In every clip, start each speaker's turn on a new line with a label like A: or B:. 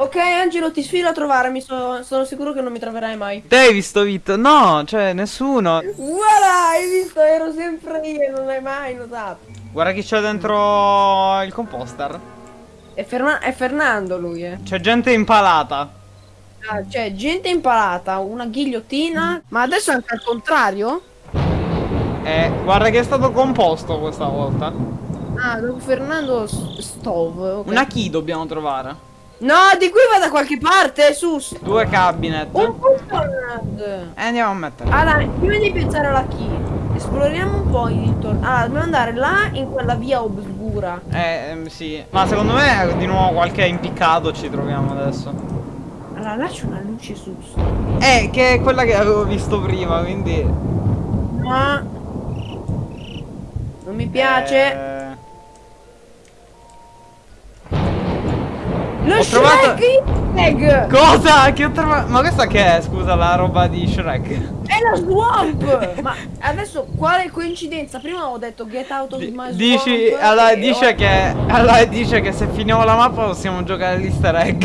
A: Ok, Angelo, ti sfido a trovarmi. So- sono sicuro che non mi troverai mai.
B: Te hai visto Vito? No, cioè nessuno.
A: Voilà, hai visto? Ero sempre io, non l'hai mai notato.
B: Guarda chi c'è dentro il composter.
A: È, Ferma- è Fernando lui, eh.
B: C'è gente impalata.
A: Ah, cioè, gente impalata, una ghigliottina. Ma adesso è anche al contrario?
B: Eh, guarda che è stato composto questa volta.
A: Ah, dopo Fernando Stove. ok.
B: Una key dobbiamo trovare.
A: No, di qui va da qualche parte, su.
B: Due cabinet.
A: Un puttana.
B: E andiamo a mettere.
A: Allora, prima di pensare alla key, esploriamo un po' intorno. Allora, dobbiamo andare là in quella via oscura.
B: Eh, ehm, sì. Ma secondo me di nuovo qualche impiccato ci troviamo adesso.
A: Allora, là c'è una luce su.
B: Eh, che è quella che avevo visto prima, quindi...
A: Ma non mi piace.
B: Eh,
A: Lo
B: ho trovato-
A: Shrek!
B: Cosa? Che ho trovato? Ma questa che è? Scusa, la roba di Shrek.
A: È la swamp! Ma adesso quale coincidenza? Prima ho detto get out of my
B: dici,
A: swamp.
B: allora dice che, allora dice che se finiamo la mappa possiamo giocare all'easter egg.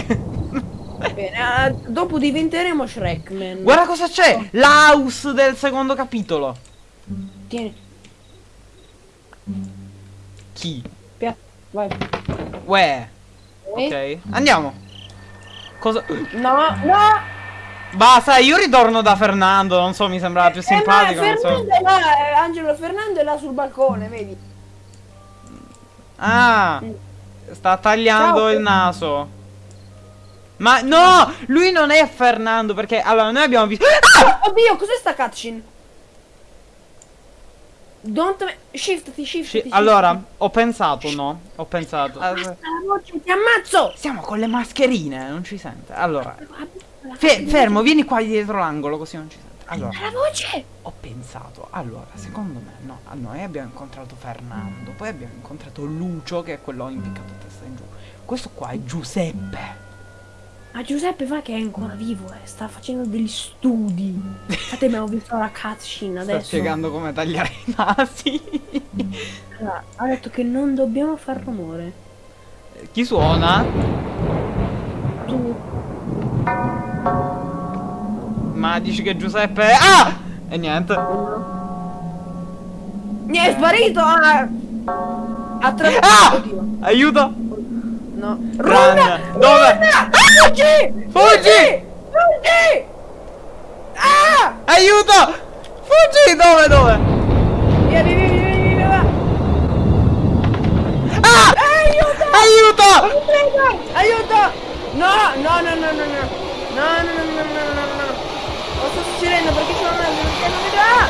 A: Bene, eh, dopo diventeremo Shrekman.
B: Guarda cosa c'è! L'house del secondo capitolo.
A: Tieni,
B: Chi?
A: pia- vai.
B: Uè.
A: Ok.
B: Andiamo. Cosa?
A: No, no!
B: Basta, io ritorno da Fernando, non so, mi sembrava più
A: Eh, ma
B: simpatico, non
A: Fernando
B: so.
A: è là, eh, Angelo Fernando è là sul balcone, vedi?
B: Ah, sta tagliando
A: Ciao.
B: il naso. Ma no, lui non è Fernando perché allora noi abbiamo visto Ah!
A: Oddio, cos'è sta cutscene? Don't me... Shiftati, shiftati,
B: Allora, ho pensato, no? Ho pensato.
A: shiftati. Basta la voce, ti ammazzo!
B: Siamo con le mascherine, non ci sente. Allora,
A: La
B: fe- fermo, vieni qua dietro l'angolo così non ci sente. Allora,
A: La voce!
B: ho pensato, allora, secondo me, no, a noi abbiamo incontrato Fernando, poi abbiamo incontrato Lucio, che è quello impiccato a testa in giù. Questo qua è Giuseppe.
A: Ma Giuseppe va che è ancora vivo, eh. Sta facendo degli studi. Infatti abbiamo visto la cutscene
B: Sta
A: adesso.
B: spiegando come tagliare i nasi.
A: Allora, ha detto che non dobbiamo far rumore.
B: Chi suona?
A: Tu.
B: Ma dici che Giuseppe è... Ah! E niente.
A: Mi è sparito! Ah! Attraverso.
B: Ah! Aiuto!
A: No.
B: Run!
A: Run!
B: Dove?
A: Run! Fuggi!
B: Fuggi!
A: Fuggi! Ah!
B: Aiuto! Fuggi! Dove, dove?
A: Vieni, vieni, vieni, vieni,
B: Ah!
A: Aiuto!
B: Aiuto!
A: Aiuto! No, no, no, no, no, no. No, no, no, no, no, no, no, no. Lo sto succedendo perché sono andato, perché non vedo... Ah!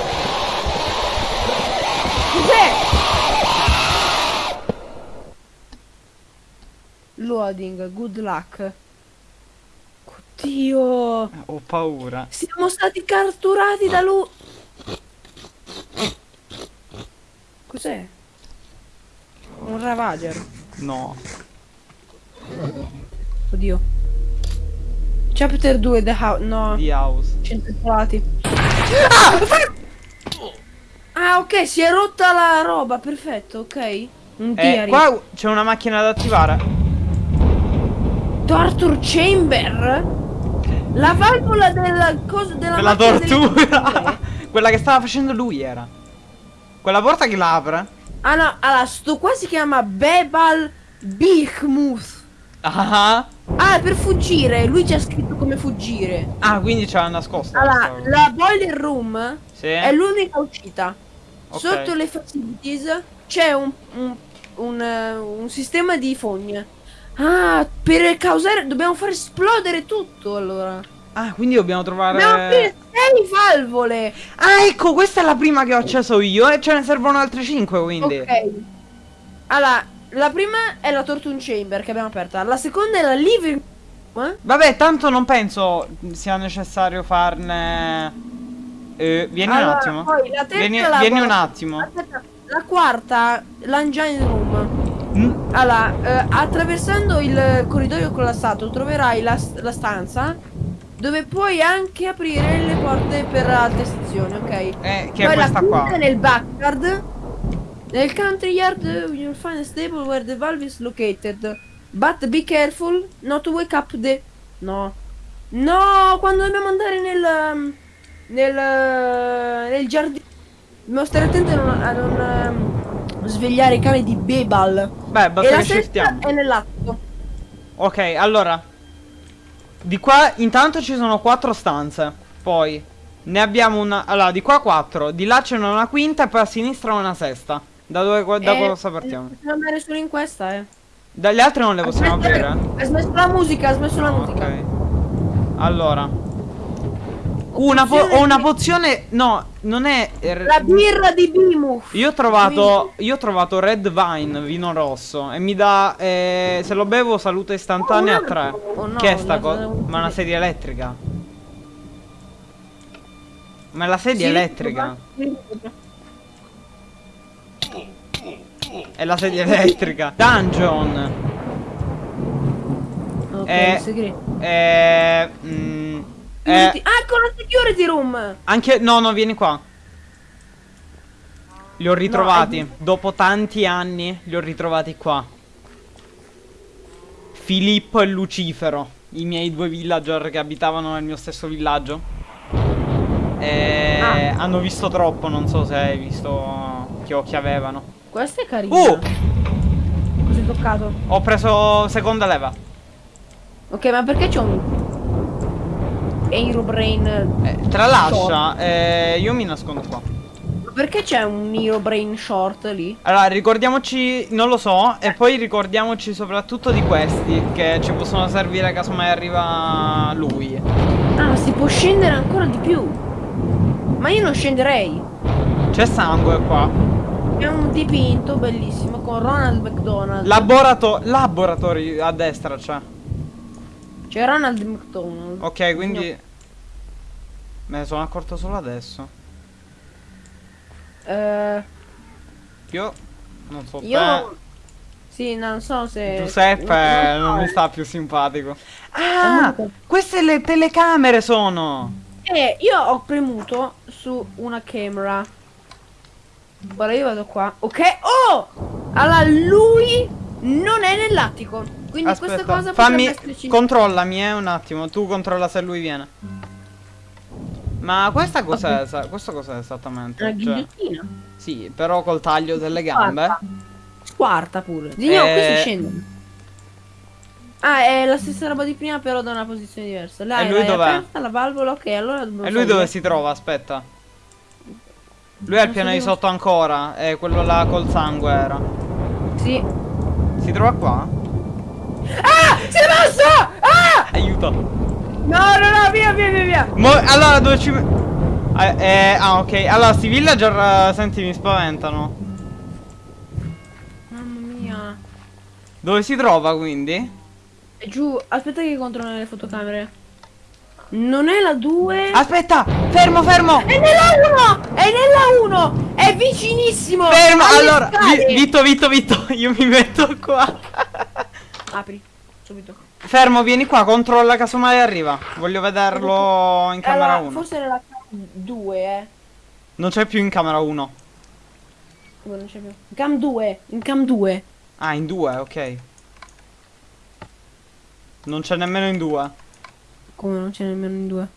A: Cos'è? Loading, good luck. Oddio.
B: Ho paura.
A: Siamo stati catturati da lui. Cos'è? Un Ravager.
B: No.
A: Oddio. Chapter 2 The House. No.
B: The house.
A: 100 pelati. Ah, ok, si è rotta la roba, perfetto, ok. Un
B: Eh, qua c'è una macchina da attivare.
A: Torture Chamber? La valvola della cosa della delle
B: tortura. Quella che stava facendo lui era. Quella porta che l'apre.
A: Ah no, allora, sto qua si chiama Bebal Bichmuth.
B: Ah.
A: Ah, per fuggire, lui ci ha scritto come fuggire.
B: Ah, quindi c'era nascosto.
A: Allora,
B: questo.
A: la boiler room
B: Sì.
A: è l'unica uscita.
B: Ok.
A: Sotto le facilities c'è un, un, un, eh, un sistema di fogne. Ah, per causare... Dobbiamo far esplodere tutto, allora.
B: Ah, quindi dobbiamo trovare.
A: Dobbiamo aprire sei valvole.
B: Ah, ecco, questa è la prima che ho acceso io e ce ne servono altre 5, quindi.
A: Ok. Allora, la prima è la Tortune Chamber che abbiamo aperta. La seconda è la living eh?
B: Vabbè, tanto non penso sia necessario farne. Eh, vieni un
A: Allora,
B: attimo.
A: la terza
B: Vieni, vieni un attimo.
A: Aspetta, la quarta, l'engine room.
B: Mm,
A: Allora, eh, attraversando il corridoio collassato troverai la, la stanza dove puoi anche aprire le porte per altre sezioni, ok?
B: Eh, che
A: Poi
B: è
A: la
B: questa qua.
A: nel backyard. Nel country yard you'll find a stable where the valve is located. But be careful not to wake up the... No. No, quando dobbiamo andare nel... um, Nel... Nel giardino... Dobbiamo stare attenti a non, a non, um, svegliare i cani di Bebal.
B: Beh,
A: E
B: basta
A: la
B: che
A: sesta è nell'atto.
B: Ok, allora. Di qua intanto ci sono quattro stanze. Poi ne abbiamo una. Allora, di qua quattro. Di là c'è una quinta e poi a sinistra una sesta. Da dove da
A: Eh,
B: cosa partiamo?
A: Possiamo andare solo in questa, eh.
B: Dalle altre non le possiamo aprire?
A: Ha smesso la musica, ha smesso la musica.
B: Ok. Allora. Una po- ho una pozione. No, non è. er-
A: La birra di Bimuth.
B: Io ho trovato. Io ho trovato Red Vine, vino rosso. E mi dà. eh, se lo bevo salute istantanea a
A: Oh,
B: 3.
A: oh no,
B: che è sta cosa? Ma è una sedia elettrica. Ma è la sedia
A: Sì,
B: elettrica. È la sedia elettrica. Dungeon.
A: Ok,
B: Eh,
A: segreto.
B: Eh. mm, eh,
A: Ah, ecco la security room.
B: anche. No, no, vieni qua. Li ho ritrovati.
A: è-
B: Dopo tanti anni li ho ritrovati qua. Filippo e Lucifero. I miei due villager che abitavano nel mio stesso villaggio. E
A: Ah.
B: hanno visto troppo, non so se hai visto che occhi avevano.
A: Questa è carina.
B: Uh!
A: Hai toccato?
B: Ho preso seconda leva.
A: Ok, ma perché c'è un Aerobrain?
B: Eh, tralascia, eh, io mi nascondo qua.
A: Perché c'è un Aerobrain short lì?
B: Allora, ricordiamoci, non lo so, e poi ricordiamoci soprattutto di questi che ci possono servire caso mai arriva lui.
A: Ah, si può scendere ancora di più. Ma io non scenderei.
B: C'è sangue qua.
A: È un dipinto bellissimo con Ronald McDonald.
B: Laborato laboratori a destra c'è.
A: C'è Ronald McDonald.
B: Ok, quindi me ne sono accorto solo adesso.
A: Eh,
B: Io non so
A: io...
B: te.
A: Sì, non so se...
B: Giuseppe non mi
A: so.
B: sta più simpatico. Ah, queste le telecamere sono.
A: Eh, io ho premuto su una camera. Ora io vado qua. Ok. Oh! Allora lui non è nell'attico. Quindi questa
B: Aspetta,
A: cosa
B: fammi controllami eh, un attimo, tu controlla se lui viene. Ma questa cos'è? sa- Questo cos'è esattamente?
A: Una
B: Cioè,
A: ghigliottina.
B: sì, però col taglio delle gambe.
A: Squarta. Squarta pure. Di no, qui
B: Eh.
A: si scende. Ah, è la stessa roba di prima, però da una posizione diversa. Là,
B: E lui dov'è?
A: aperta la valvola, ok, allora dobbiamo
B: E lui dove si trova? Aspetta. Lui è al piano di sotto ancora, e quello là col sangue era.
A: Sì.
B: Si trova qua?
A: Ah! Si è mosso! Ah!
B: Aiuto.
A: No, no, no, via, via, via, via.
B: Mo- allora dove ci... Eh, eh, ah ok, allora sti villager, eh, senti, mi spaventano.
A: Mamma mia.
B: Dove si trova quindi?
A: È giù, aspetta che controllo le fotocamere. Non è la 2.
B: Aspetta, fermo, fermo!
A: È nella 1! È nella 1! È vicinissimo!
B: Fermo, allora! Vi- Vitto, Vitto, Vitto, io mi metto qua.
A: Apri, subito.
B: Fermo, vieni qua, controlla casomai arriva. Voglio vederlo in camera
A: Allora,
B: 1.
A: forse nella 2, eh.
B: Non c'è più in camera 1.
A: Come non c'è più. Cam 2, in cam 2.
B: Ah, in 2, ok. Non c'è nemmeno in 2.
A: Come non c'è nemmeno in 2?